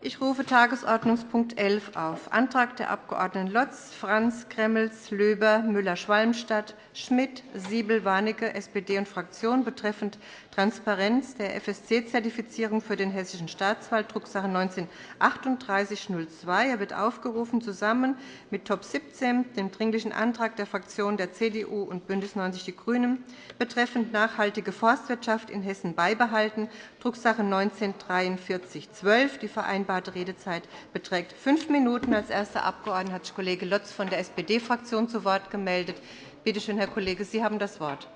Ich rufe Tagesordnungspunkt 11 auf, Antrag der Abg. Lotz, Franz, Gremmels, Löber, Müller-Schwalmstadt, Schmidt, Siebel, Warnecke, SPD und Fraktion betreffend Transparenz der FSC-Zertifizierung für den Hessischen Staatswald, Drucksache 19-3802. Er wird aufgerufen zusammen mit Top 17, dem Dringlichen Antrag der Fraktionen der CDU und BÜNDNIS 90 die GRÜNEN betreffend nachhaltige Forstwirtschaft in Hessen beibehalten, Drucksache 19-4312. Die vereinbarte Redezeit beträgt fünf Minuten. Als erster Abgeordneter hat sich Kollege Lotz von der SPD-Fraktion zu Wort gemeldet. Bitte schön, Herr Kollege, Sie haben das Wort.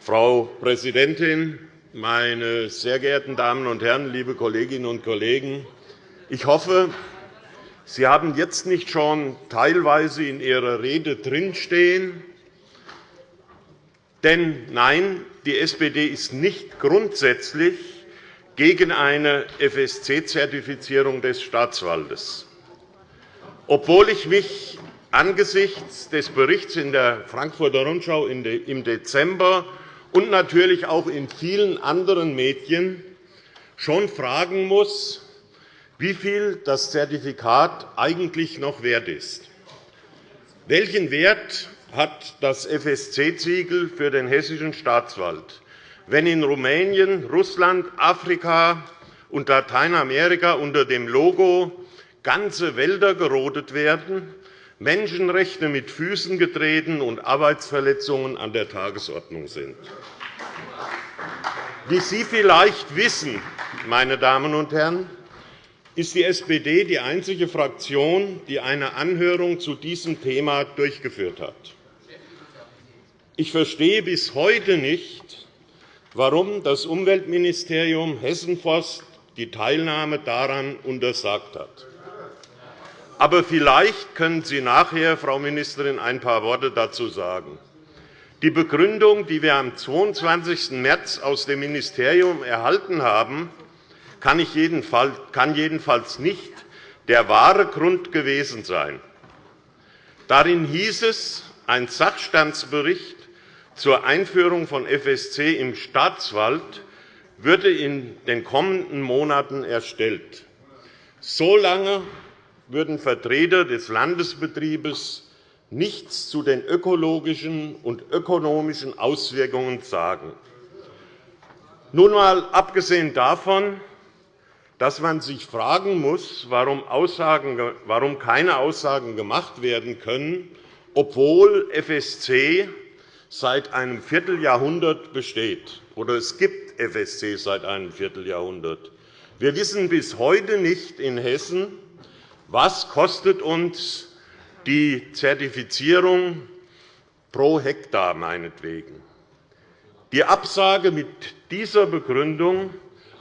Frau Präsidentin, meine sehr geehrten Damen und Herren, liebe Kolleginnen und Kollegen! Ich hoffe, Sie haben jetzt nicht schon teilweise in Ihrer Rede drinstehen. Denn nein, die SPD ist nicht grundsätzlich gegen eine FSC-Zertifizierung des Staatswaldes. Obwohl ich mich angesichts des Berichts in der Frankfurter Rundschau im Dezember und natürlich auch in vielen anderen Medien schon fragen muss, wie viel das Zertifikat eigentlich noch wert ist. Welchen Wert hat das FSC-Siegel für den hessischen Staatswald, wenn in Rumänien, Russland, Afrika und Lateinamerika unter dem Logo ganze Wälder gerodet werden, Menschenrechte mit Füßen getreten und Arbeitsverletzungen an der Tagesordnung sind? Wie Sie vielleicht wissen, meine Damen und Herren, ist die SPD die einzige Fraktion, die eine Anhörung zu diesem Thema durchgeführt hat. Ich verstehe bis heute nicht, warum das Umweltministerium Hessenforst die Teilnahme daran untersagt hat. Aber vielleicht können Sie nachher, Frau Ministerin, ein paar Worte dazu sagen. Die Begründung, die wir am 22. März aus dem Ministerium erhalten haben, kann jedenfalls nicht der wahre Grund gewesen sein. Darin hieß es, ein Sachstandsbericht zur Einführung von FSC im Staatswald würde in den kommenden Monaten erstellt. So lange würden Vertreter des Landesbetriebes nichts zu den ökologischen und ökonomischen Auswirkungen sagen. Nun einmal abgesehen davon, dass man sich fragen muss, warum, keine Aussagen gemacht werden können, obwohl FSC seit einem Vierteljahrhundert besteht, oder es gibt FSC seit einem Vierteljahrhundert. Wir wissen bis heute nicht in Hessen, was kostet uns die Zertifizierung pro Hektar meinetwegen. Die Absage mit dieser Begründung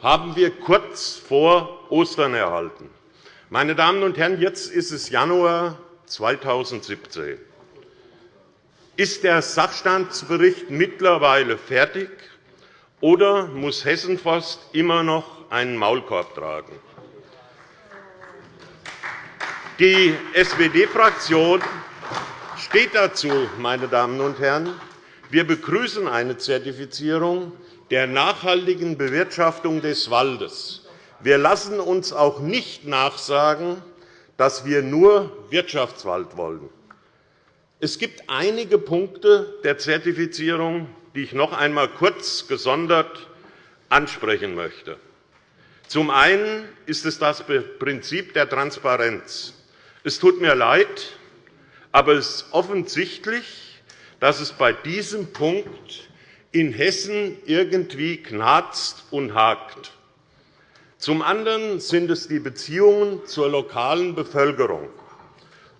haben wir kurz vor Ostern erhalten. Meine Damen und Herren, jetzt ist es Januar 2017. Ist der Sachstandsbericht mittlerweile fertig, oder muss Hessenforst immer noch einen Maulkorb tragen? Die SPD-Fraktion steht dazu, meine Damen und Herren. Wir begrüßen eine Zertifizierung, der nachhaltigen Bewirtschaftung des Waldes. Wir lassen uns auch nicht nachsagen, dass wir nur Wirtschaftswald wollen. Es gibt einige Punkte der Zertifizierung, die ich noch einmal kurz gesondert ansprechen möchte. Zum einen ist es das Prinzip der Transparenz. Es tut mir leid, aber es ist offensichtlich, dass es bei diesem Punkt in Hessen irgendwie knarzt und hakt. Zum anderen sind es die Beziehungen zur lokalen Bevölkerung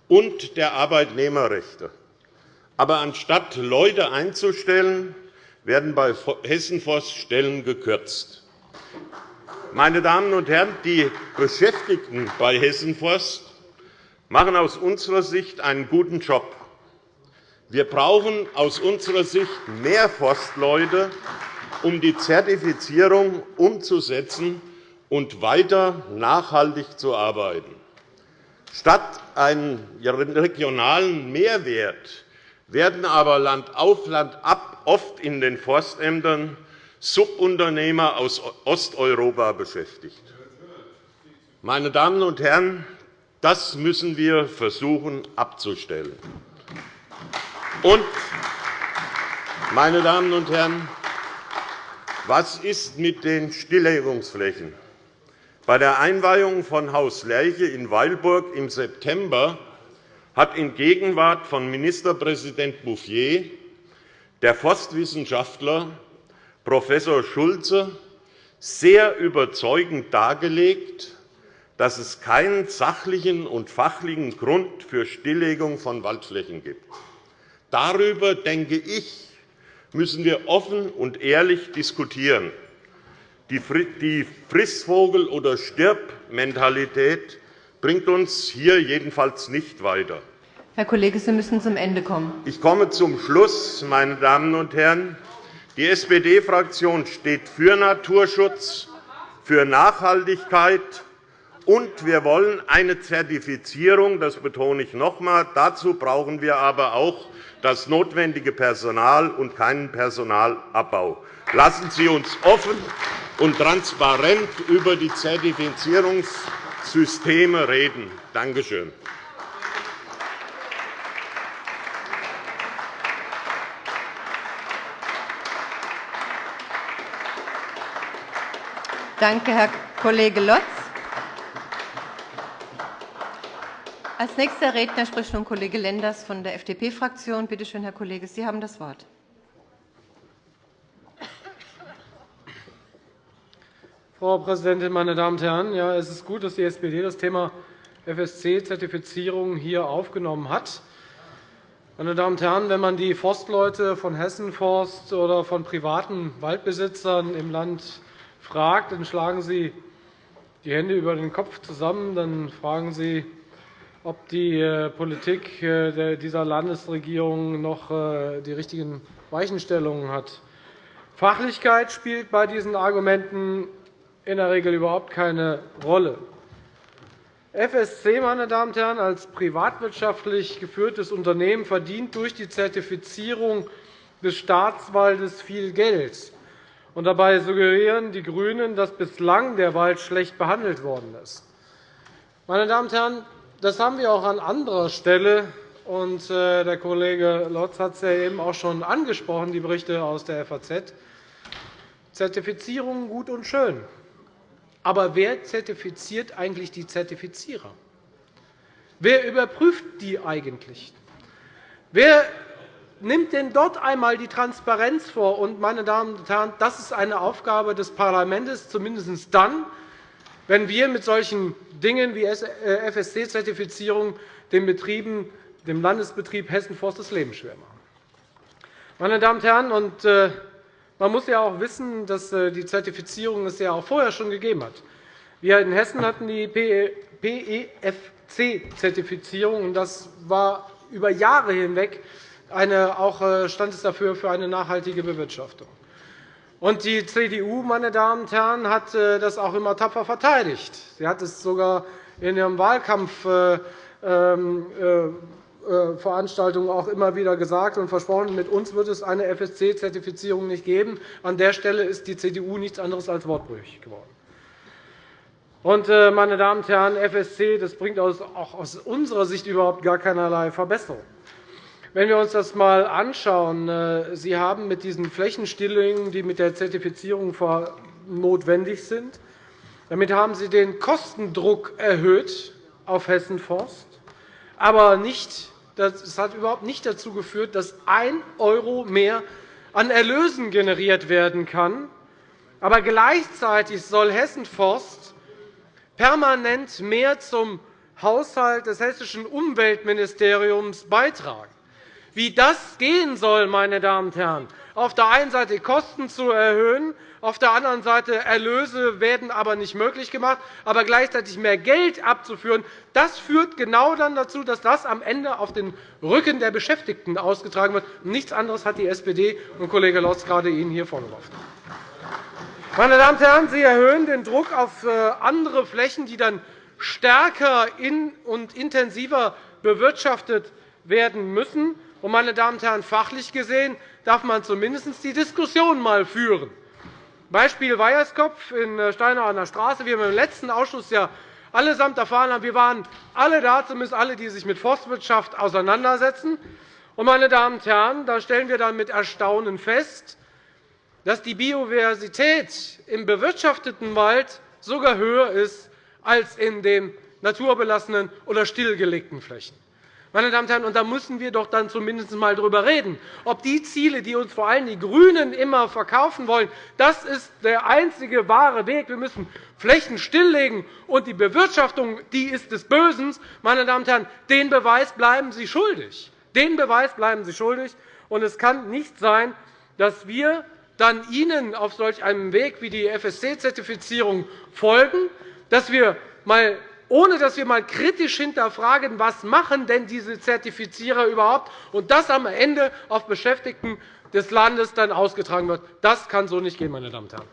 und der Arbeitnehmerrechte. Aber anstatt Leute einzustellen, werden bei Hessenforst Stellen gekürzt. Meine Damen und Herren, die Beschäftigten bei Hessenforst machen aus unserer Sicht einen guten Job. Wir brauchen aus unserer Sicht mehr Forstleute, um die Zertifizierung umzusetzen und weiter nachhaltig zu arbeiten. Statt einen regionalen Mehrwert werden aber Land auf Land ab oft in den Forstämtern Subunternehmer aus Osteuropa beschäftigt. Meine Damen und Herren, das müssen wir versuchen abzustellen. Und, meine Damen und Herren, was ist mit den Stilllegungsflächen? Bei der Einweihung von Haus Lerche in Weilburg im September hat in Gegenwart von Ministerpräsident Bouffier der Forstwissenschaftler Prof. Schulze sehr überzeugend dargelegt, dass es keinen sachlichen und fachlichen Grund für Stilllegung von Waldflächen gibt. Darüber, denke ich, müssen wir offen und ehrlich diskutieren. Die Frissvogel- oder Stirb-Mentalität bringt uns hier jedenfalls nicht weiter. Herr Kollege, Sie müssen zum Ende kommen. Ich komme zum Schluss, meine Damen und Herren. Die SPD-Fraktion steht für Naturschutz, für Nachhaltigkeit, und wir wollen eine Zertifizierung. Das betone ich noch einmal. Dazu brauchen wir aber auch das notwendige Personal und keinen Personalabbau. Lassen Sie uns offen und transparent über die Zertifizierungssysteme reden. Danke schön. Danke, Herr Kollege Lotz. Als nächster Redner spricht nun Kollege Lenders von der FDP-Fraktion. Bitte schön, Herr Kollege, Sie haben das Wort. Frau Präsidentin, meine Damen und Herren! Ja, es ist gut, dass die SPD das Thema FSC-Zertifizierung hier aufgenommen hat. Meine Damen und Herren, wenn man die Forstleute von Hessenforst oder von privaten Waldbesitzern im Land fragt, dann schlagen Sie die Hände über den Kopf zusammen. Dann fragen Sie, ob die äh, Politik äh, dieser Landesregierung noch äh, die richtigen Weichenstellungen hat. Fachlichkeit spielt bei diesen Argumenten in der Regel überhaupt keine Rolle. FSC meine Damen und Herren, als privatwirtschaftlich geführtes Unternehmen verdient durch die Zertifizierung des Staatswaldes viel Geld. Dabei suggerieren die GRÜNEN, dass bislang der Wald schlecht behandelt worden ist. Meine Damen und Herren, das haben wir auch an anderer Stelle. Und äh, der Kollege Lotz hat es ja eben auch schon angesprochen, die Berichte aus der FAZ. Zertifizierung gut und schön. Aber wer zertifiziert eigentlich die Zertifizierer? Wer überprüft die eigentlich? Wer nimmt denn dort einmal die Transparenz vor. Und, meine Damen und Herren, das ist eine Aufgabe des Parlaments, zumindest dann, wenn wir mit solchen Dingen wie FSC-Zertifizierung den Betrieben, dem Landesbetrieb Hessen-Forst das Leben schwer machen. Meine Damen und Herren, und, äh, man muss ja auch wissen, dass äh, die Zertifizierung es ja auch vorher schon gegeben hat. Wir in Hessen hatten die PEFC-Zertifizierung. Das war über Jahre hinweg eine, auch äh, stand es dafür für eine nachhaltige Bewirtschaftung. Und die CDU, meine Damen und Herren, hat äh, das auch immer tapfer verteidigt. Sie hat es sogar in ihrem Wahlkampfveranstaltungen ähm, äh, auch immer wieder gesagt und versprochen, mit uns wird es eine FSC-Zertifizierung nicht geben. An der Stelle ist die CDU nichts anderes als wortbrüchig geworden. Und, meine Damen und Herren, FSC das bringt auch aus unserer Sicht überhaupt gar keinerlei Verbesserung. Wenn wir uns das einmal anschauen, äh, Sie haben mit diesen Flächenstilllegungen, die mit der Zertifizierung notwendig sind, damit haben Sie den Kostendruck erhöht auf Hessen Forst, aber nicht, das hat überhaupt nicht dazu geführt, dass 1 € mehr an Erlösen generiert werden kann. Aber gleichzeitig soll Hessen Forst permanent mehr zum Haushalt des hessischen Umweltministeriums beitragen. Wie das gehen soll, meine Damen und Herren, auf der einen Seite Kosten zu erhöhen, auf der anderen Seite Erlöse werden aber nicht möglich gemacht, aber gleichzeitig mehr Geld abzuführen, das führt genau dann dazu, dass das am Ende auf den Rücken der Beschäftigten ausgetragen wird. Nichts anderes hat die SPD und Kollege Lotz gerade Ihnen hier vorgeworfen. Meine Damen und Herren, Sie erhöhen den Druck auf äh, andere Flächen, die dann stärker und intensiver bewirtschaftet werden müssen. Meine Damen und Herren, fachlich gesehen darf man zumindest die Diskussion einmal führen. Beispiel Weierskopf in äh, Steinau an der Straße. Wir haben im letzten Ausschuss ja allesamt erfahren haben, wir waren alle da, zumindest alle, die sich mit Forstwirtschaft auseinandersetzen. Meine Damen und Herren, da stellen wir dann mit Erstaunen fest, dass die Biodiversität im bewirtschafteten Wald sogar höher ist als in den naturbelassenen oder stillgelegten Flächen. Meine Damen und Herren, und da müssen wir doch dann zumindest einmal darüber reden, ob die Ziele, die uns vor allem die GRÜNEN immer verkaufen wollen, das ist der einzige wahre Weg. Wir müssen Flächen stilllegen, und die Bewirtschaftung die ist des Bösen. Meine Damen und Herren, den Beweis bleiben Sie schuldig. Den Beweis bleiben Sie schuldig. Und es kann nicht sein, dass wir dann Ihnen auf solch einem Weg wie die FSC-Zertifizierung folgen, dass wir mal ohne dass wir einmal kritisch hinterfragen, was machen denn diese Zertifizierer überhaupt, und das am Ende auf Beschäftigten des Landes dann ausgetragen wird. Das kann so nicht gehen, meine Damen und Herren.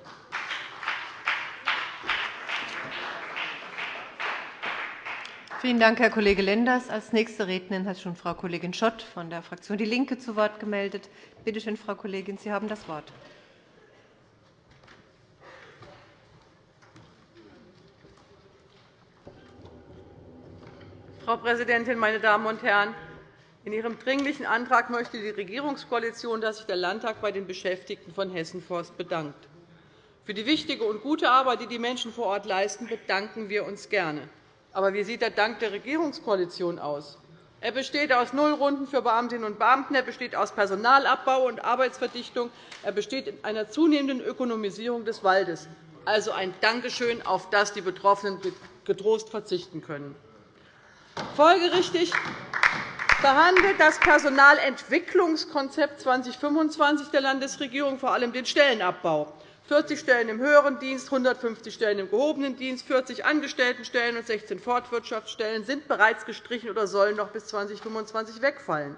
Vielen Dank, Herr Kollege Lenders. – Als nächste Rednerin hat schon Frau Kollegin Schott von der Fraktion DIE LINKE zu Wort gemeldet. Bitte schön, Frau Kollegin, Sie haben das Wort. Frau Präsidentin, meine Damen und Herren! In Ihrem Dringlichen Antrag möchte die Regierungskoalition, dass sich der Landtag bei den Beschäftigten von Hessen Forst bedankt. Für die wichtige und gute Arbeit, die die Menschen vor Ort leisten, bedanken wir uns gerne. Aber wie sieht der Dank der Regierungskoalition aus? Er besteht aus Nullrunden für Beamtinnen und Beamten, er besteht aus Personalabbau und Arbeitsverdichtung, er besteht in einer zunehmenden Ökonomisierung des Waldes, also ein Dankeschön, auf das die Betroffenen getrost verzichten können. Folgerichtig behandelt das Personalentwicklungskonzept 2025 der Landesregierung vor allem den Stellenabbau. 40 Stellen im höheren Dienst, 150 Stellen im gehobenen Dienst, 40 Angestelltenstellen und 16 Fortwirtschaftsstellen sind bereits gestrichen oder sollen noch bis 2025 wegfallen.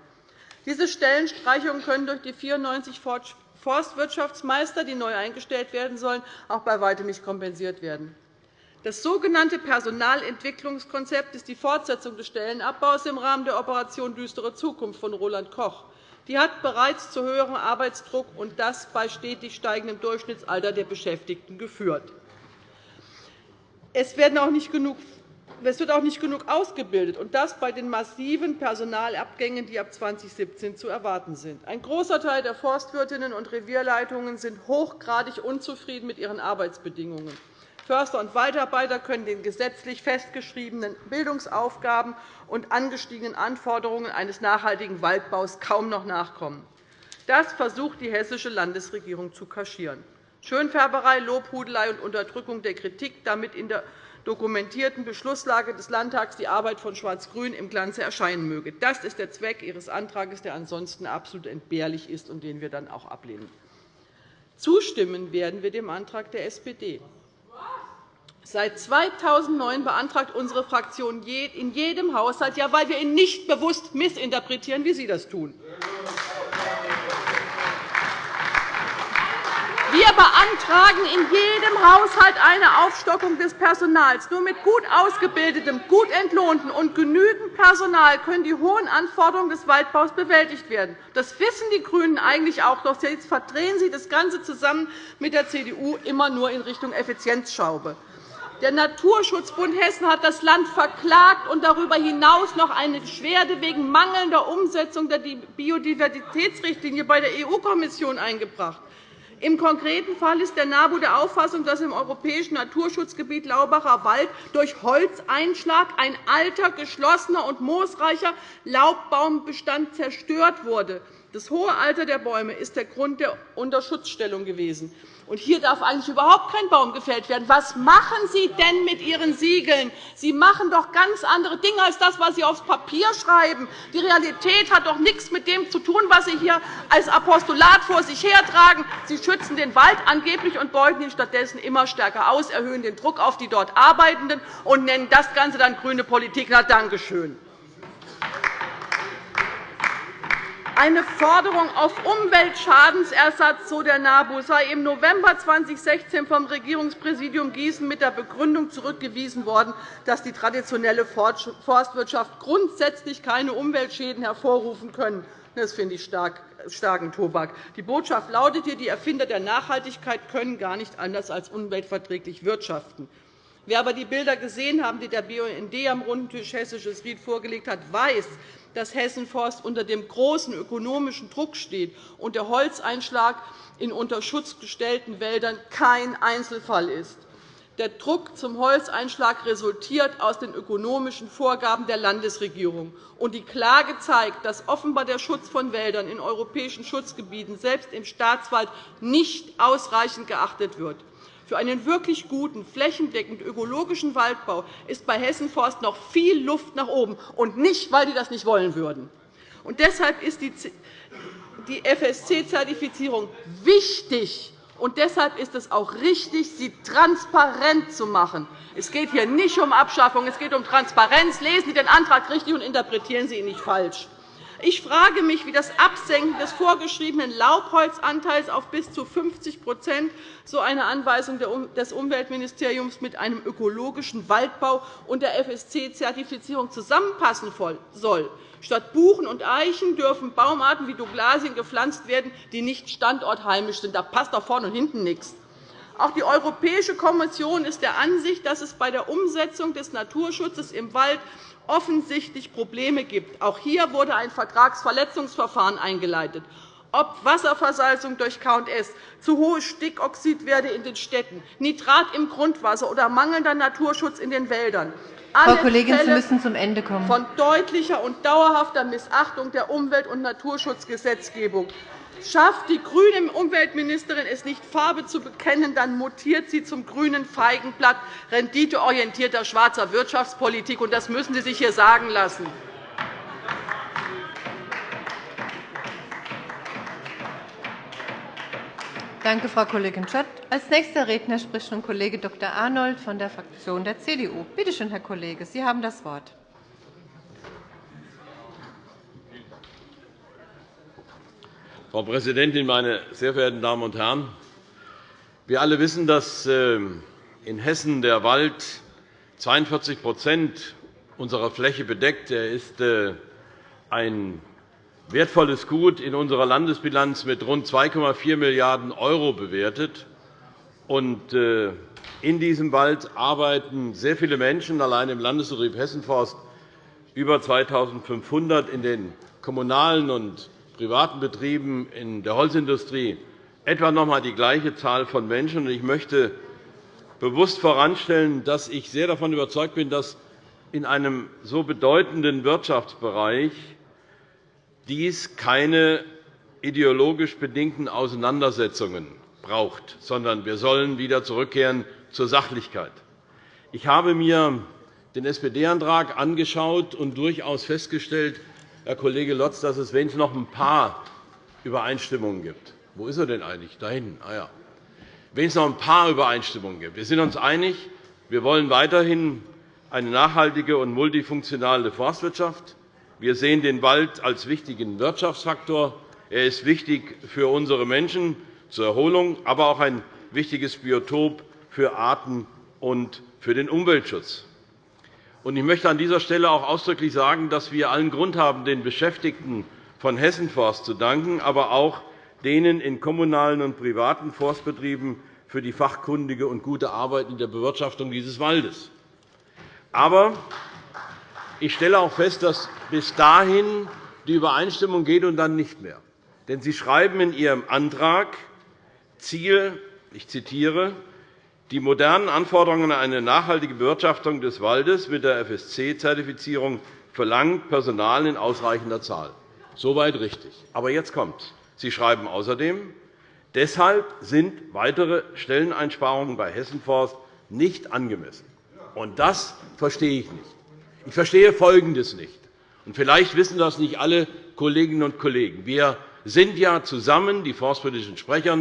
Diese Stellenstreichungen können durch die 94 Forstwirtschaftsmeister, die neu eingestellt werden sollen, auch bei weitem nicht kompensiert werden. Das sogenannte Personalentwicklungskonzept ist die Fortsetzung des Stellenabbaus im Rahmen der Operation Düstere Zukunft von Roland Koch. Die hat bereits zu höherem Arbeitsdruck und das bei stetig steigendem Durchschnittsalter der Beschäftigten geführt. Es wird auch nicht genug ausgebildet, und das bei den massiven Personalabgängen, die ab 2017 zu erwarten sind. Ein großer Teil der Forstwirtinnen und Revierleitungen sind hochgradig unzufrieden mit ihren Arbeitsbedingungen. Förster und Waldarbeiter können den gesetzlich festgeschriebenen Bildungsaufgaben und angestiegenen Anforderungen eines nachhaltigen Waldbaus kaum noch nachkommen. Das versucht die hessische Landesregierung zu kaschieren. Schönfärberei, Lobhudelei und Unterdrückung der Kritik, damit in der dokumentierten Beschlusslage des Landtags die Arbeit von Schwarz-Grün im Glanze erscheinen möge. Das ist der Zweck Ihres Antrags, der ansonsten absolut entbehrlich ist und den wir dann auch ablehnen. Zustimmen werden wir dem Antrag der SPD. Seit 2009 beantragt unsere Fraktion in jedem Haushalt, ja, weil wir ihn nicht bewusst missinterpretieren, wie Sie das tun. Wir beantragen in jedem Haushalt eine Aufstockung des Personals. Nur mit gut ausgebildetem, gut entlohnten und genügend Personal können die hohen Anforderungen des Waldbaus bewältigt werden. Das wissen die GRÜNEN eigentlich auch, doch jetzt verdrehen Sie das Ganze zusammen mit der CDU immer nur in Richtung Effizienzschraube. Der Naturschutzbund Hessen hat das Land verklagt und darüber hinaus noch eine Beschwerde wegen mangelnder Umsetzung der Biodiversitätsrichtlinie bei der EU-Kommission eingebracht. Im konkreten Fall ist der NABU der Auffassung, dass im europäischen Naturschutzgebiet Laubacher Wald durch Holzeinschlag ein alter, geschlossener und moosreicher Laubbaumbbestand zerstört wurde. Das hohe Alter der Bäume ist der Grund der Unterschutzstellung gewesen. Und hier darf eigentlich überhaupt kein Baum gefällt werden. Was machen Sie denn mit Ihren Siegeln? Sie machen doch ganz andere Dinge als das, was Sie aufs Papier schreiben. Die Realität hat doch nichts mit dem zu tun, was Sie hier als Apostolat vor sich hertragen. Sie schützen den Wald angeblich und beuten ihn stattdessen immer stärker aus, erhöhen den Druck auf die dort Arbeitenden und nennen das Ganze dann grüne Politik. Na, danke schön. Eine Forderung auf Umweltschadensersatz, so der NABU, sei im November 2016 vom Regierungspräsidium Gießen mit der Begründung zurückgewiesen worden, dass die traditionelle Forstwirtschaft grundsätzlich keine Umweltschäden hervorrufen könne. Das finde ich starken Tobak. Die Botschaft lautet hier, die Erfinder der Nachhaltigkeit können gar nicht anders als umweltverträglich wirtschaften. Wer aber die Bilder gesehen haben, die der BUND am runden Tisch Hessisches Ried vorgelegt hat, weiß, dass Hessenforst unter dem großen ökonomischen Druck steht und der Holzeinschlag in unter Schutz gestellten Wäldern kein Einzelfall ist. Der Druck zum Holzeinschlag resultiert aus den ökonomischen Vorgaben der Landesregierung. Und die Klage zeigt, dass offenbar der Schutz von Wäldern in europäischen Schutzgebieten, selbst im Staatswald, nicht ausreichend geachtet wird. Für einen wirklich guten, flächendeckend ökologischen Waldbau ist bei Hessenforst noch viel Luft nach oben, und nicht, weil die das nicht wollen würden. Und deshalb ist die FSC-Zertifizierung wichtig, und deshalb ist es auch richtig, sie transparent zu machen. Es geht hier nicht um Abschaffung, es geht um Transparenz. Lesen Sie den Antrag richtig und interpretieren Sie ihn nicht falsch. Ich frage mich, wie das Absenken des vorgeschriebenen Laubholzanteils auf bis zu 50% so eine Anweisung des Umweltministeriums mit einem ökologischen Waldbau und der FSC-Zertifizierung zusammenpassen soll. Statt Buchen und Eichen dürfen Baumarten wie Douglasien gepflanzt werden, die nicht standortheimisch sind. Da passt doch vorne und hinten nichts. Auch die Europäische Kommission ist der Ansicht, dass es bei der Umsetzung des Naturschutzes im Wald offensichtlich Probleme gibt. Auch hier wurde ein Vertragsverletzungsverfahren eingeleitet. Ob Wasserversalzung durch K&S, zu hohe Stickoxidwerte in den Städten, Nitrat im Grundwasser oder mangelnder Naturschutz in den Wäldern. Frau Kollegin, Sie müssen zum Ende kommen. Von deutlicher und dauerhafter Missachtung der Umwelt- und Naturschutzgesetzgebung. Schafft die grüne Umweltministerin es nicht, Farbe zu bekennen, dann mutiert sie zum grünen Feigenblatt renditeorientierter schwarzer Wirtschaftspolitik. Das müssen Sie sich hier sagen lassen. Danke, Frau Kollegin Schott. Als nächster Redner spricht nun Kollege Dr. Arnold von der Fraktion der CDU. Bitte schön, Herr Kollege, Sie haben das Wort. Frau Präsidentin, meine sehr verehrten Damen und Herren! Wir alle wissen, dass ähm, in Hessen der Wald 42% unserer Fläche bedeckt. Er ist äh, ein wertvolles Gut in unserer Landesbilanz mit rund 2,4 Milliarden € bewertet. Äh, in diesem Wald arbeiten sehr viele Menschen, allein im Landesbetrieb Hessenforst über 2.500 in den kommunalen und privaten Betrieben in der Holzindustrie etwa noch einmal die gleiche Zahl von Menschen. Ich möchte bewusst voranstellen, dass ich sehr davon überzeugt bin, dass in einem so bedeutenden Wirtschaftsbereich dies keine ideologisch bedingten Auseinandersetzungen braucht, sondern wir sollen wieder zurückkehren zur Sachlichkeit. Ich habe mir den SPD-Antrag angeschaut und durchaus festgestellt, Herr Kollege Lotz, dass es wenigstens noch ein paar Übereinstimmungen gibt. Wo ist er denn eigentlich? Da hinten. Ah, ja. Wenigstens noch ein paar Übereinstimmungen gibt. Wir sind uns einig, wir wollen weiterhin eine nachhaltige und multifunktionale Forstwirtschaft. Wir sehen den Wald als wichtigen Wirtschaftsfaktor. Er ist wichtig für unsere Menschen zur Erholung, aber auch ein wichtiges Biotop für Arten und für den Umweltschutz. Ich möchte an dieser Stelle auch ausdrücklich sagen, dass wir allen Grund haben, den Beschäftigten von Hessenforst zu danken, aber auch denen in kommunalen und privaten Forstbetrieben für die fachkundige und gute Arbeit in der Bewirtschaftung dieses Waldes. Aber ich stelle auch fest, dass bis dahin die Übereinstimmung geht und dann nicht mehr. Denn Sie schreiben in Ihrem Antrag Ziel, ich zitiere, die modernen Anforderungen an eine nachhaltige Bewirtschaftung des Waldes mit der FSC-Zertifizierung verlangen Personal in ausreichender Zahl. Soweit richtig. Aber jetzt kommt. Sie schreiben außerdem, deshalb sind weitere Stelleneinsparungen bei Hessenforst nicht angemessen. Und das verstehe ich nicht. Ich verstehe Folgendes nicht. Und vielleicht wissen das nicht alle Kolleginnen und Kollegen. Wir sind ja zusammen, die forstpolitischen Sprecher,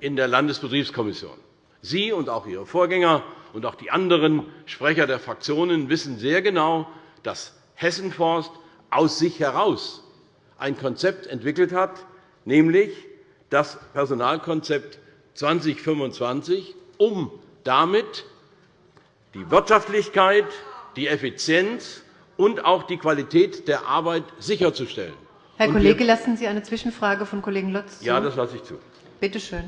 in der Landesbetriebskommission. Sie und auch Ihre Vorgänger und auch die anderen Sprecher der Fraktionen wissen sehr genau, dass Hessenforst aus sich heraus ein Konzept entwickelt hat, nämlich das Personalkonzept 2025, um damit die Wirtschaftlichkeit, die Effizienz und auch die Qualität der Arbeit sicherzustellen. Herr Kollege, lassen Sie eine Zwischenfrage von Kollegen Lotz zu? Ja, das lasse ich zu. Bitte schön.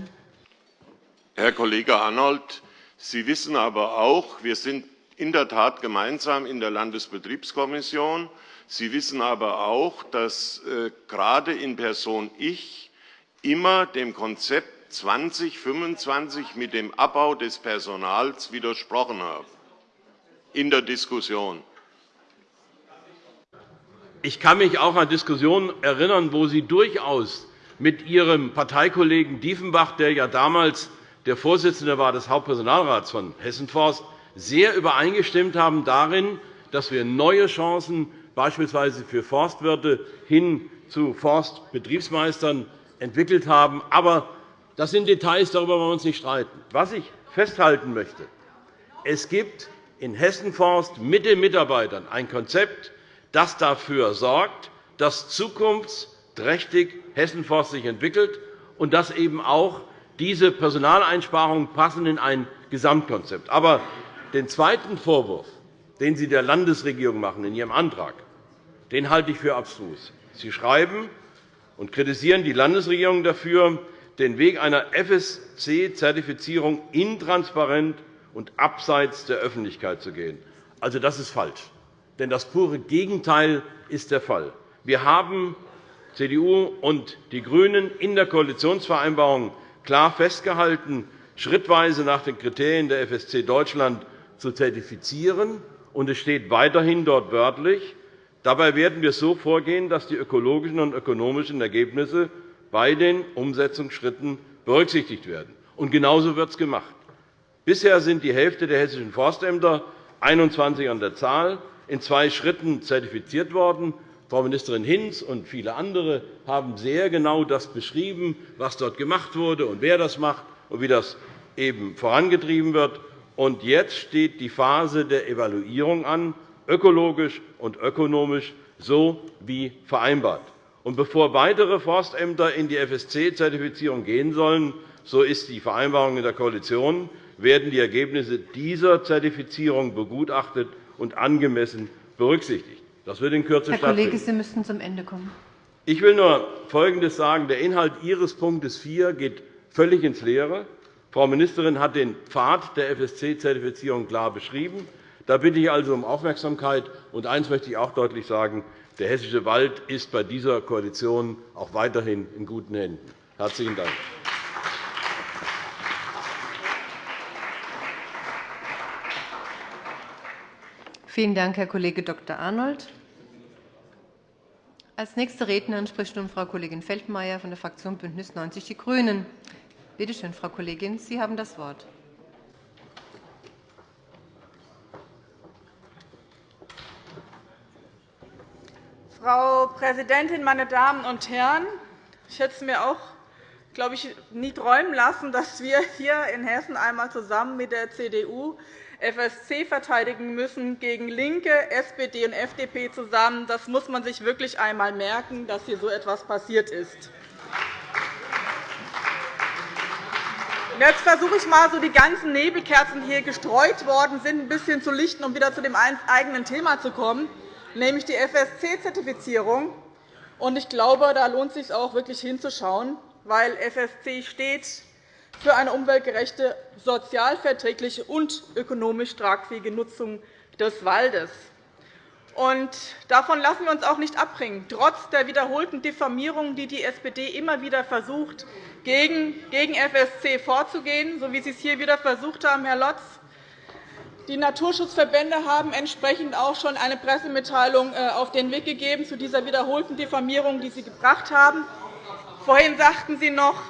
Herr Kollege Arnold, Sie wissen aber auch, wir sind in der Tat gemeinsam in der Landesbetriebskommission. Sie wissen aber auch, dass äh, gerade in Person ich immer dem Konzept 2025 mit dem Abbau des Personals widersprochen habe in der Diskussion. Ich kann mich auch an Diskussionen erinnern, wo Sie durchaus mit Ihrem Parteikollegen Diefenbach, der ja damals der Vorsitzende war des Hauptpersonalrats von Hessenforst, sehr übereingestimmt haben darin, dass wir neue Chancen beispielsweise für Forstwirte hin zu Forstbetriebsmeistern entwickelt haben. Aber das sind Details, darüber wollen wir uns nicht streiten. Was ich festhalten möchte, es gibt in Hessenforst mit den Mitarbeitern ein Konzept, das dafür sorgt, dass zukunftsträchtig Hessenforst sich entwickelt und dass eben auch diese Personaleinsparungen passen in ein Gesamtkonzept. Aber den zweiten Vorwurf, den Sie der Landesregierung machen in Ihrem Antrag, den halte ich für abstrus. Sie schreiben und kritisieren die Landesregierung dafür, den Weg einer FSC-Zertifizierung intransparent und abseits der Öffentlichkeit zu gehen. Also, das ist falsch. Denn das pure Gegenteil ist der Fall. Wir haben CDU und die GRÜNEN in der Koalitionsvereinbarung klar festgehalten, schrittweise nach den Kriterien der FSC Deutschland zu zertifizieren. Und es steht weiterhin dort wörtlich, dabei werden wir so vorgehen, dass die ökologischen und ökonomischen Ergebnisse bei den Umsetzungsschritten berücksichtigt werden. Und genauso wird es gemacht. Bisher sind die Hälfte der hessischen Forstämter, 21 an der Zahl, in zwei Schritten zertifiziert worden. Frau Ministerin Hinz und viele andere haben sehr genau das beschrieben, was dort gemacht wurde und wer das macht und wie das eben vorangetrieben wird. Und jetzt steht die Phase der Evaluierung an, ökologisch und ökonomisch, so wie vereinbart. Und bevor weitere Forstämter in die FSC-Zertifizierung gehen sollen, so ist die Vereinbarung in der Koalition, werden die Ergebnisse dieser Zertifizierung begutachtet und angemessen berücksichtigt. Das wird in Kürze Herr Kollege, Sie müssten zum Ende kommen. Ich will nur Folgendes sagen. Der Inhalt Ihres Punktes 4 geht völlig ins Leere. Frau Ministerin hat den Pfad der FSC-Zertifizierung klar beschrieben. Da bitte ich also um Aufmerksamkeit. Und eines möchte ich auch deutlich sagen. Der hessische Wald ist bei dieser Koalition auch weiterhin in guten Händen. – Herzlichen Dank. Vielen Dank, Herr Kollege Dr. Arnold. Als nächste Rednerin spricht nun Frau Kollegin Feldmayer von der Fraktion BÜNDNIS 90 die GRÜNEN. Bitte schön, Frau Kollegin, Sie haben das Wort. Frau Präsidentin, meine Damen und Herren! Ich hätte es mir auch glaube ich, nie träumen lassen, dass wir hier in Hessen einmal zusammen mit der CDU FSC verteidigen müssen gegen LINKE, SPD und FDP zusammen. Das muss man sich wirklich einmal merken, dass hier so etwas passiert ist. Jetzt versuche ich einmal, so die ganzen Nebelkerzen, die hier gestreut worden sind, ein bisschen zu lichten, um wieder zu dem eigenen Thema zu kommen, nämlich die FSC-Zertifizierung. Ich glaube, da lohnt es sich auch wirklich hinzuschauen, weil FSC steht für eine umweltgerechte, sozialverträgliche und ökonomisch tragfähige Nutzung des Waldes. Davon lassen wir uns auch nicht abbringen, trotz der wiederholten Diffamierungen, die die SPD immer wieder versucht, gegen FSC vorzugehen, so wie Sie es hier wieder versucht haben, Herr Lotz. Die Naturschutzverbände haben entsprechend auch schon eine Pressemitteilung äh, auf den Weg gegeben zu dieser wiederholten Diffamierung, die Sie gebracht haben. Vorhin sagten Sie noch,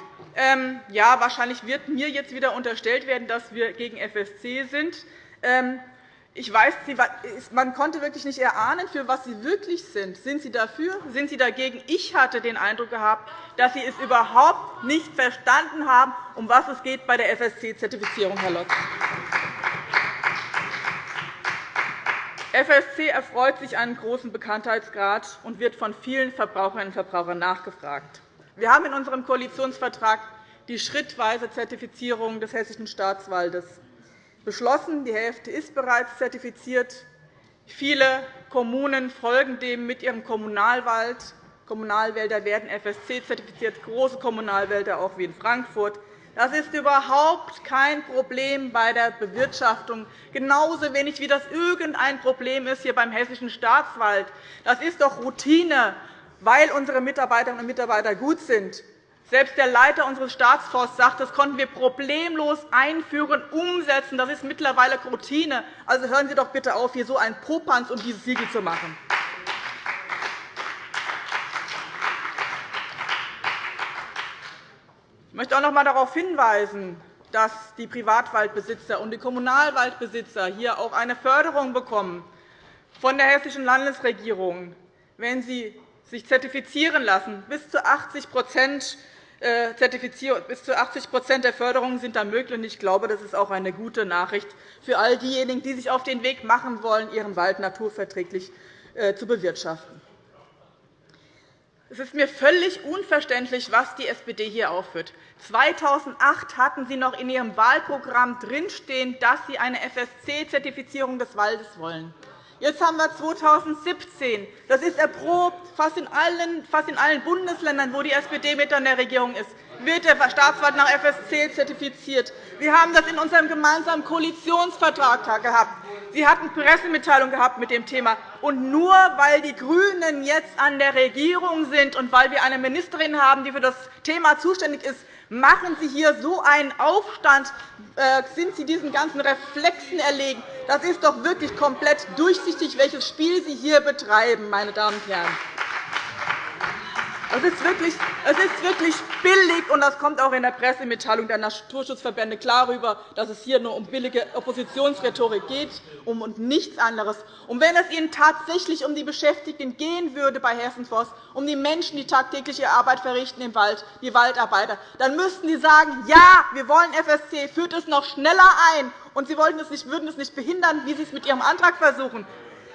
ja, wahrscheinlich wird mir jetzt wieder unterstellt werden, dass wir gegen FSC sind. Ähm, ich weiß, man konnte wirklich nicht erahnen, für was Sie wirklich sind. Sind Sie dafür? Sind Sie dagegen? Ich hatte den Eindruck gehabt, dass Sie es überhaupt nicht verstanden haben, um was es geht bei der FSC-Zertifizierung, Herr Lotz. FSC erfreut sich einen großen Bekanntheitsgrad und wird von vielen Verbraucherinnen und Verbrauchern nachgefragt. Wir haben in unserem Koalitionsvertrag die schrittweise Zertifizierung des Hessischen Staatswaldes beschlossen. Die Hälfte ist bereits zertifiziert. Viele Kommunen folgen dem mit ihrem Kommunalwald. Kommunalwälder werden FSC-zertifiziert, große Kommunalwälder auch wie in Frankfurt. Das ist überhaupt kein Problem bei der Bewirtschaftung, genauso wenig wie das irgendein Problem ist hier beim Hessischen Staatswald. Das ist doch Routine, weil unsere Mitarbeiterinnen und Mitarbeiter gut sind. Selbst der Leiter unseres Staatsforsts sagt, das konnten wir problemlos einführen, umsetzen. Das ist mittlerweile Routine. Also hören Sie doch bitte auf, hier so einen Popanz um dieses Siegel zu machen. Ich möchte auch noch einmal darauf hinweisen, dass die Privatwaldbesitzer und die Kommunalwaldbesitzer hier auch eine Förderung bekommen von der Hessischen Landesregierung, wenn sie sich zertifizieren lassen. Bis zu 80 äh, bis zu 80 der Förderungen sind da möglich. Ich glaube, das ist auch eine gute Nachricht für all diejenigen, die sich auf den Weg machen wollen, ihren Wald naturverträglich äh, zu bewirtschaften. Es ist mir völlig unverständlich, was die SPD hier aufführt. 2008 hatten Sie noch in Ihrem Wahlprogramm drinstehen, dass Sie eine FSC-Zertifizierung des Waldes wollen. Jetzt haben wir 2017. Das ist erprobt. Fast in allen, fast in allen Bundesländern, wo die SPD mit an der Regierung ist, wird der Staatswald nach FSC zertifiziert. Wir haben das in unserem gemeinsamen Koalitionsvertrag gehabt. Sie hatten Pressemitteilung gehabt mit dem Thema. Und nur weil die GRÜNEN jetzt an der Regierung sind und weil wir eine Ministerin haben, die für das Thema zuständig ist, Machen Sie hier so einen Aufstand? Äh, sind Sie diesen ganzen Reflexen erlegen? Das ist doch wirklich komplett durchsichtig, welches Spiel Sie hier betreiben, meine Damen und Herren. Es ist, wirklich, es ist wirklich billig, und das kommt auch in der Pressemitteilung der Naturschutzverbände klar rüber, dass es hier nur um billige Oppositionsrhetorik geht und nichts anderes. Und wenn es Ihnen tatsächlich um die Beschäftigten gehen würde bei Hessenforst, um die Menschen, die tagtägliche Arbeit verrichten im Wald, die Waldarbeiter, dann müssten Sie sagen, ja, wir wollen FSC, führt es noch schneller ein, und Sie würden es nicht behindern, wie Sie es mit Ihrem Antrag versuchen.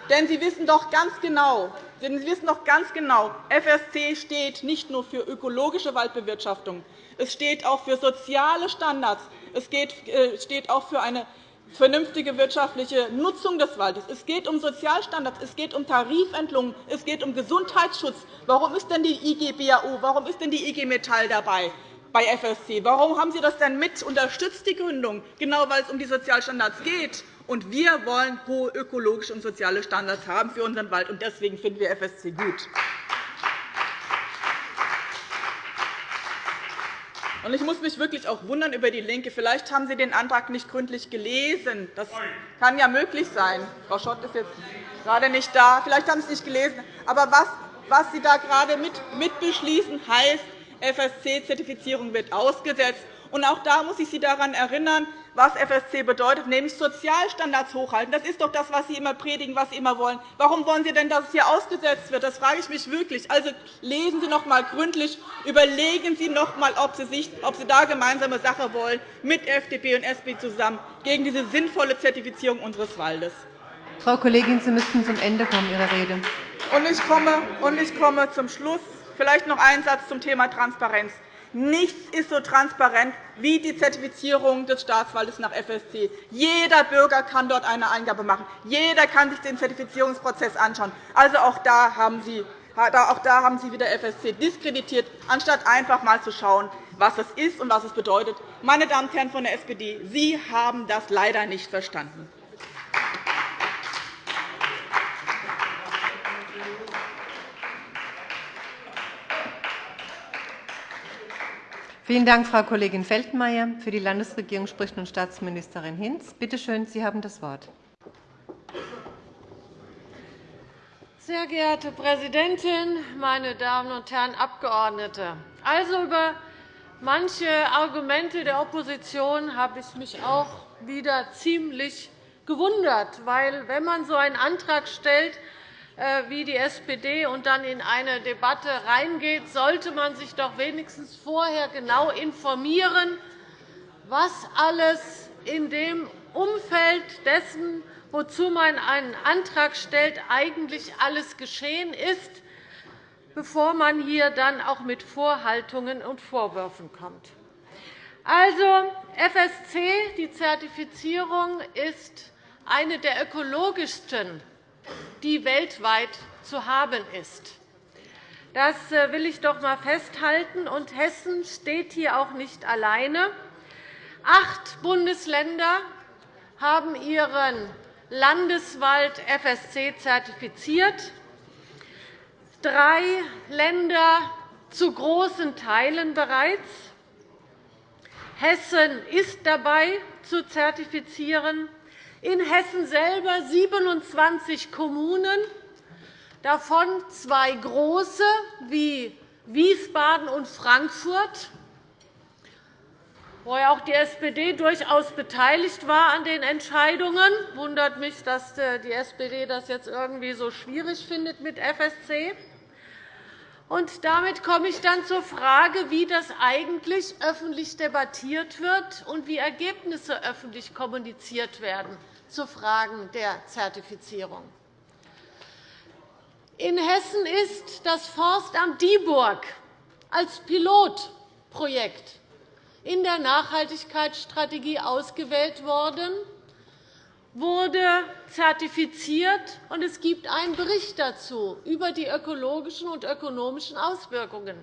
Denn Sie wissen doch ganz genau, denn Sie wissen doch ganz genau, FSC steht nicht nur für ökologische Waldbewirtschaftung, es steht auch für soziale Standards, es äh, steht auch für eine vernünftige wirtschaftliche Nutzung des Waldes. Es geht um Sozialstandards, es geht um Tarifentlungen, es geht um Gesundheitsschutz. Warum ist denn die IG BAO, warum ist denn die IG Metall dabei? Bei FSC. Warum haben Sie das denn mit unterstützt, die Gründung? Genau, weil es um die Sozialstandards geht. Und wir wollen hohe ökologische und soziale Standards haben für unseren Wald. Und deswegen finden wir FSC gut. Ich muss mich wirklich auch wundern über die LINKE. Vielleicht haben Sie den Antrag nicht gründlich gelesen. Das kann ja möglich sein. Frau Schott ist jetzt gerade nicht da. Vielleicht haben Sie es nicht gelesen. Aber was, was Sie da gerade mit, mit beschließen, heißt, FSC-Zertifizierung wird ausgesetzt. Und auch da muss ich Sie daran erinnern, was FSC bedeutet, nämlich Sozialstandards hochhalten. Das ist doch das, was Sie immer predigen, was Sie immer wollen. Warum wollen Sie denn, dass es hier ausgesetzt wird? Das frage ich mich wirklich. Also lesen Sie noch einmal gründlich, überlegen Sie noch einmal, ob Sie, sich, ob Sie da gemeinsame Sache wollen mit FDP und SP zusammen gegen diese sinnvolle Zertifizierung unseres Waldes. Frau Kollegin, Sie müssten zum Ende kommen Ihrer Rede. Und ich komme, und ich komme zum Schluss. Vielleicht noch ein Satz zum Thema Transparenz. Nichts ist so transparent wie die Zertifizierung des Staatswaldes nach FSC. Jeder Bürger kann dort eine Eingabe machen. Jeder kann sich den Zertifizierungsprozess anschauen. Also auch da haben Sie auch da haben Sie wieder FSC diskreditiert, anstatt einfach einmal zu schauen, was es ist und was es bedeutet. Meine Damen und Herren von der SPD, Sie haben das leider nicht verstanden. Vielen Dank, Frau Kollegin Feldmayer. Für die Landesregierung spricht nun Staatsministerin Hinz. Bitte schön, Sie haben das Wort. Sehr geehrte Präsidentin, meine Damen und Herren Abgeordnete! Also über manche Argumente der Opposition habe ich mich auch wieder ziemlich gewundert. Weil, wenn man so einen Antrag stellt, wie die SPD und dann in eine Debatte reingeht, sollte man sich doch wenigstens vorher genau informieren, was alles in dem Umfeld dessen, wozu man einen Antrag stellt, eigentlich alles geschehen ist, bevor man hier dann auch mit Vorhaltungen und Vorwürfen kommt. Also, FSC, die Zertifizierung, ist eine der ökologischsten, die weltweit zu haben ist. Das äh, will ich doch einmal festhalten. Und Hessen steht hier auch nicht alleine. Acht Bundesländer haben ihren Landeswald FSC zertifiziert, drei Länder zu großen Teilen bereits. Hessen ist dabei, zu zertifizieren. In Hessen selber 27 Kommunen, davon zwei große wie Wiesbaden und Frankfurt wo ja auch die SPD durchaus beteiligt war an den Entscheidungen. Es wundert mich, dass äh, die SPD das jetzt irgendwie so schwierig findet mit FSC. Und damit komme ich dann zur Frage, wie das eigentlich öffentlich debattiert wird und wie Ergebnisse öffentlich kommuniziert werden zu Fragen der Zertifizierung. In Hessen ist das Forstamt Dieburg als Pilotprojekt in der Nachhaltigkeitsstrategie ausgewählt worden, wurde zertifiziert, und es gibt einen Bericht dazu über die ökologischen und ökonomischen Auswirkungen.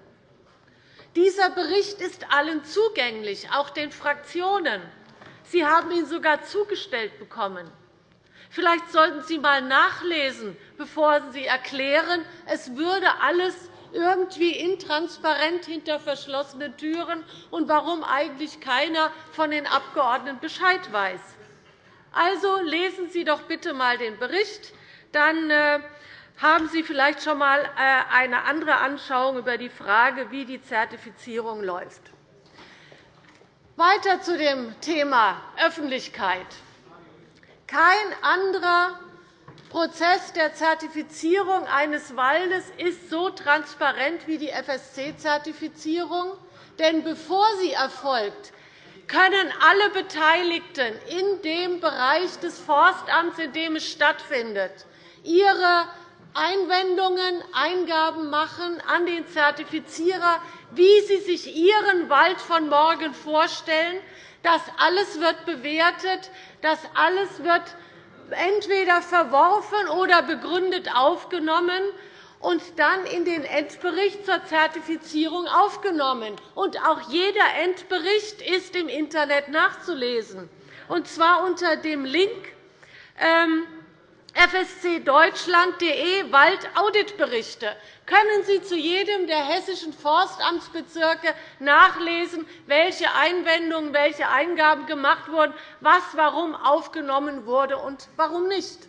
Dieser Bericht ist allen zugänglich, auch den Fraktionen. Sie haben ihn sogar zugestellt bekommen. Vielleicht sollten Sie einmal nachlesen, bevor Sie erklären, es würde alles irgendwie intransparent hinter verschlossenen Türen und warum eigentlich keiner von den Abgeordneten Bescheid weiß. Also lesen Sie doch bitte einmal den Bericht. Dann äh, haben Sie vielleicht schon einmal äh, eine andere Anschauung über die Frage, wie die Zertifizierung läuft. Weiter zu dem Thema Öffentlichkeit. Kein anderer Prozess der Zertifizierung eines Waldes ist so transparent wie die FSC-Zertifizierung. Denn bevor sie erfolgt, können alle Beteiligten in dem Bereich des Forstamts, in dem es stattfindet, ihre Einwendungen, Eingaben machen an den Zertifizierer, wie sie sich ihren Wald von morgen vorstellen. Das alles wird bewertet, das alles wird entweder verworfen oder begründet aufgenommen und dann in den Endbericht zur Zertifizierung aufgenommen. Und auch jeder Endbericht ist im Internet nachzulesen, und zwar unter dem Link ähm, fscdeutschland.de Waldauditberichte können Sie zu jedem der hessischen Forstamtsbezirke nachlesen, welche Einwendungen, welche Eingaben gemacht wurden, was warum aufgenommen wurde und warum nicht.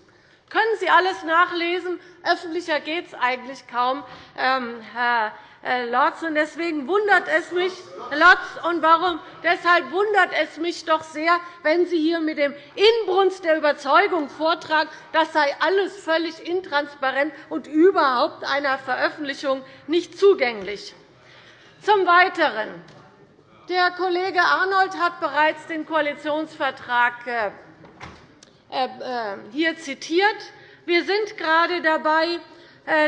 Können Sie alles nachlesen? Öffentlicher geht es eigentlich kaum, ähm, Herr äh, Lotz. Deswegen wundert es mich, Lotz, und warum? Deshalb wundert es mich doch sehr, wenn Sie hier mit dem Inbrunst der Überzeugung vortragen, das sei alles völlig intransparent und überhaupt einer Veröffentlichung nicht zugänglich. Zum Weiteren. Der Kollege Arnold hat bereits den Koalitionsvertrag äh, hier zitiert. Wir sind gerade dabei, äh,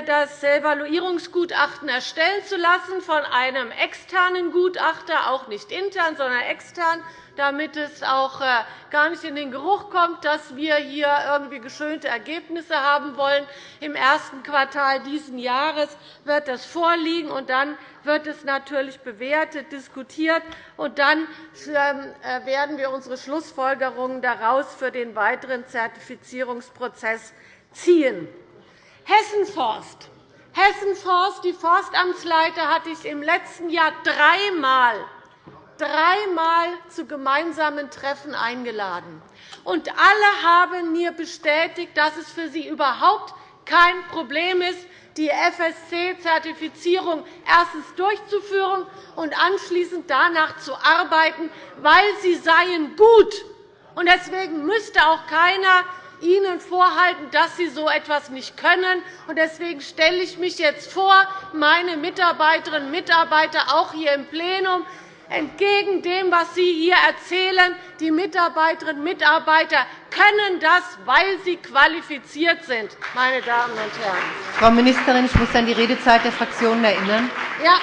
das Evaluierungsgutachten erstellen zu lassen von einem externen Gutachter, auch nicht intern, sondern extern, damit es auch äh, gar nicht in den Geruch kommt, dass wir hier irgendwie geschönte Ergebnisse haben wollen. Im ersten Quartal dieses Jahres wird das vorliegen, und dann wird es natürlich bewertet, diskutiert, und dann ähm, äh, werden wir unsere Schlussfolgerungen daraus für den weiteren Zertifizierungsprozess ziehen. Hessenforst. Hessenforst, die Forstamtsleiter hatte ich im letzten Jahr dreimal dreimal zu gemeinsamen Treffen eingeladen. Und alle haben mir bestätigt, dass es für sie überhaupt kein Problem ist, die FSC-Zertifizierung erstens durchzuführen und anschließend danach zu arbeiten, weil sie seien gut. Deswegen müsste auch keiner Ihnen vorhalten, dass Sie so etwas nicht können. Deswegen stelle ich mich jetzt vor, meine Mitarbeiterinnen und Mitarbeiter auch hier im Plenum, entgegen dem, was Sie hier erzählen. Die Mitarbeiterinnen und Mitarbeiter können das, weil sie qualifiziert sind, meine Damen und Herren. Frau Ministerin, ich muss an die Redezeit der Fraktionen erinnern. Ja,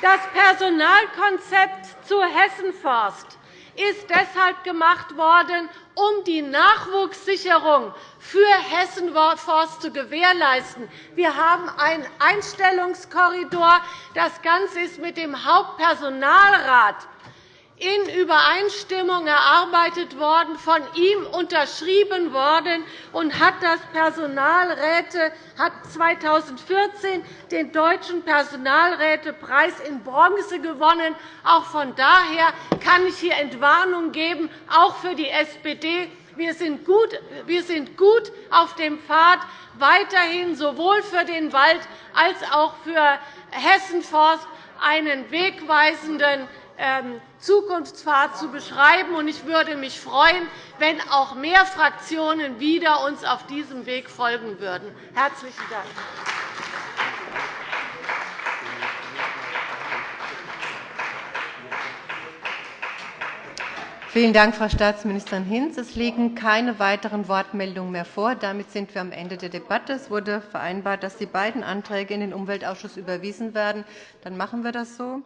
das Personalkonzept zu Hessenforst ist deshalb gemacht worden, um die Nachwuchssicherung für Hessenforst zu gewährleisten. Wir haben einen Einstellungskorridor. Das Ganze ist mit dem Hauptpersonalrat in Übereinstimmung erarbeitet worden, von ihm unterschrieben worden und hat das Personalräte hat 2014 den Deutschen Personalrätepreis in Bronze gewonnen. Auch von daher kann ich hier Entwarnung geben, auch für die SPD. Wir sind gut auf dem Pfad, weiterhin sowohl für den Wald als auch für Hessenforst einen wegweisenden ähm, Zukunftspfad zu beschreiben. Ich würde mich freuen, wenn auch mehr Fraktionen wieder uns auf diesem Weg folgen würden. – Herzlichen Dank. Vielen Dank, Frau Staatsministerin Hinz. Es liegen keine weiteren Wortmeldungen mehr vor. Damit sind wir am Ende der Debatte. Es wurde vereinbart, dass die beiden Anträge in den Umweltausschuss überwiesen werden. Dann machen wir das so.